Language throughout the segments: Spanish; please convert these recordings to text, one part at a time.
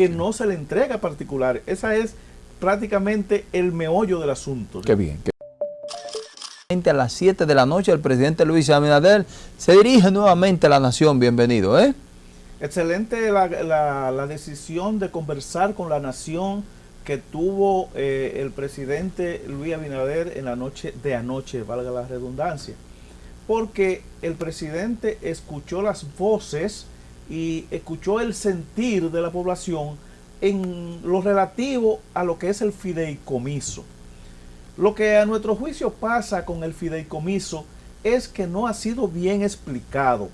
que no se le entrega a particulares. Esa es prácticamente el meollo del asunto. Qué bien. A las 7 de la noche el presidente Luis Abinader se dirige nuevamente a la nación. Bienvenido, ¿eh? Excelente la, decisión de conversar con la nación que tuvo eh, el presidente Luis Abinader en la noche de anoche, valga la redundancia. Porque el presidente escuchó las voces y escuchó el sentir de la población en lo relativo a lo que es el fideicomiso. Lo que a nuestro juicio pasa con el fideicomiso es que no ha sido bien explicado.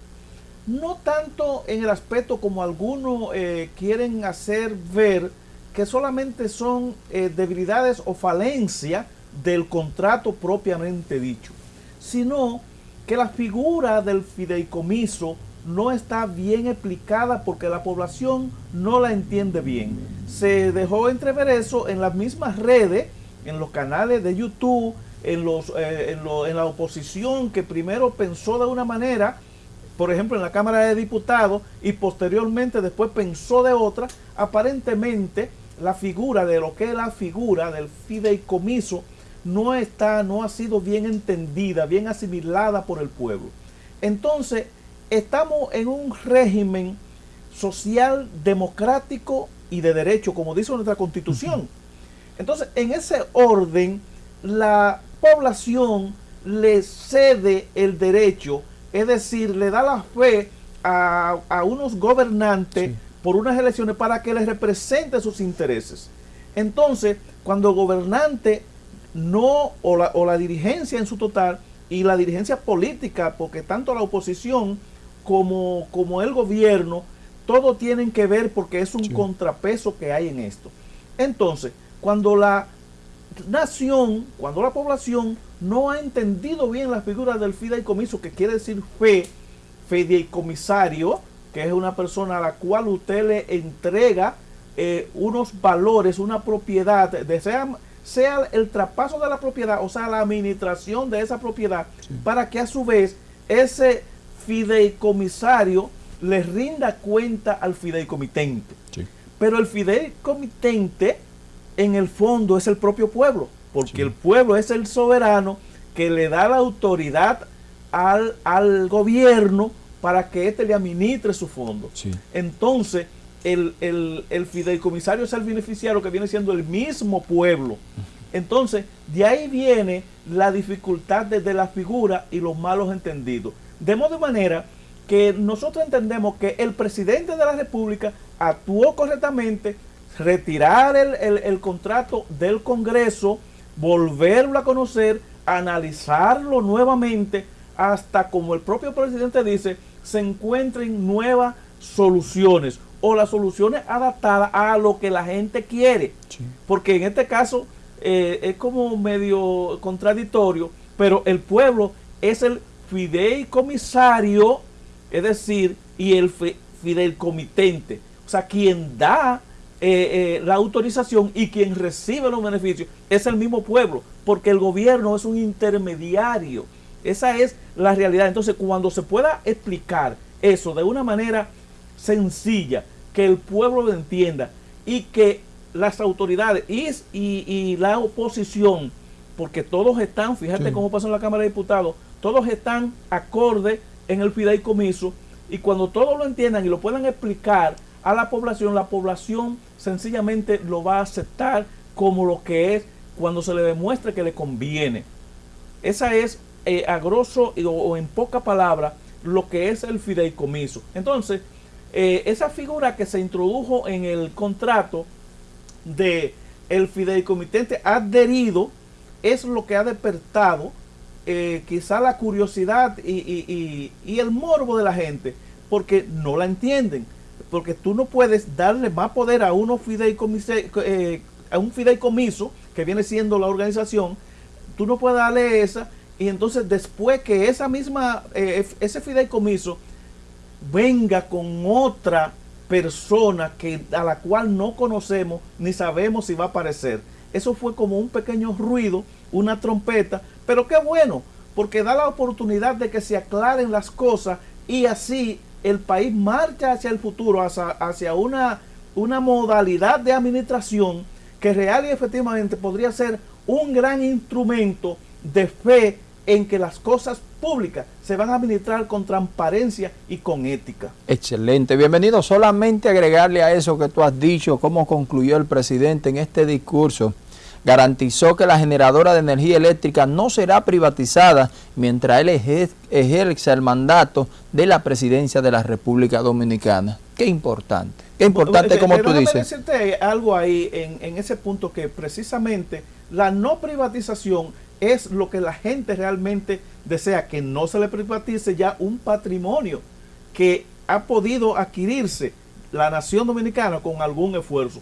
No tanto en el aspecto como algunos eh, quieren hacer ver que solamente son eh, debilidades o falencias del contrato propiamente dicho, sino que la figura del fideicomiso no está bien explicada porque la población no la entiende bien. Se dejó entrever eso en las mismas redes, en los canales de YouTube, en, los, eh, en, la oposición que primero pensó de una manera, por ejemplo en la Cámara de Diputados, y posteriormente después pensó de otra, aparentemente la figura de lo que es la figura del fideicomiso no está, no ha sido bien entendida, bien asimilada por el pueblo. Entonces, estamos en un régimen social, democrático y de derecho, como dice nuestra constitución. Entonces, en ese orden, la población le cede el derecho, es decir, le da la fe a, unos gobernantes por unas elecciones para que les represente sus intereses. Entonces, cuando el gobernante no, o la, o la dirigencia en su total, y la dirigencia política, porque tanto la oposición como, como el gobierno, todo tienen que ver porque es un contrapeso que hay en esto. Entonces, cuando la nación, cuando la población no ha entendido bien la figura del fideicomiso, que quiere decir fe, fideicomisario, que es una persona a la cual usted le entrega eh, unos valores, una propiedad, sea, el traspaso de la propiedad, o sea, la administración de esa propiedad, para que a su vez ese fideicomisario le rinda cuenta al fideicomitente. Pero el fideicomitente, en el fondo, es el propio pueblo, porque el pueblo es el soberano que le da la autoridad al, al gobierno para que éste le administre su fondo. Entonces, el, el, fideicomisario es el beneficiario que viene siendo el mismo pueblo. Entonces, de ahí viene la dificultad desde la figura y los malos entendidos. De modo manera que nosotros entendemos que el presidente de la República actuó correctamente, retirar el, contrato del Congreso, volverlo a conocer, analizarlo nuevamente, hasta como el propio presidente dice, se encuentren nuevas soluciones o las soluciones adaptadas a lo que la gente quiere. Porque en este caso eh, es como medio contradictorio, pero el pueblo es el fideicomisario, es decir, y el fideicomitente, o sea, quien da eh, eh, la autorización y quien recibe los beneficios es el mismo pueblo, porque el gobierno es un intermediario. Esa es la realidad. Entonces, cuando se pueda explicar eso de una manera sencilla, que el pueblo lo entienda y que las autoridades y, la oposición, porque todos están, fíjate cómo pasa en la Cámara de Diputados, todos están acorde en el fideicomiso y cuando todos lo entiendan y lo puedan explicar a la población, la población sencillamente lo va a aceptar como lo que es cuando se le demuestre que le conviene. Esa es eh, a grosso o, en poca palabra lo que es el fideicomiso. Entonces, eh, esa figura que se introdujo en el contrato de el fideicomitente adherido es lo que ha despertado eh, quizá la curiosidad y, el morbo de la gente, porque no la entienden. Porque tú no puedes darle más poder a, uno eh, a un fideicomiso, que viene siendo la organización, tú no puedes darle esa, y entonces después que esa misma, eh, ese fideicomiso venga con otra persona que, a la cual no conocemos ni sabemos si va a aparecer. Eso fue como un pequeño ruido, una trompeta, pero qué bueno, porque da la oportunidad de que se aclaren las cosas y así el país marcha hacia el futuro, hacia, una una modalidad de administración que real y efectivamente podría ser un gran instrumento de fe en que las cosas públicas se van a administrar con transparencia y con ética. Excelente, bienvenido. Solamente agregarle a eso que tú has dicho, cómo concluyó el presidente en este discurso. Garantizó que la generadora de energía eléctrica no será privatizada mientras él ejerza el mandato de la presidencia de la República Dominicana. Qué importante, qué importante como tú dices. decirte algo ahí en, en ese punto que precisamente la no privatización es lo que la gente realmente desea, que no se le privatice ya un patrimonio que ha podido adquirirse la nación dominicana con algún esfuerzo.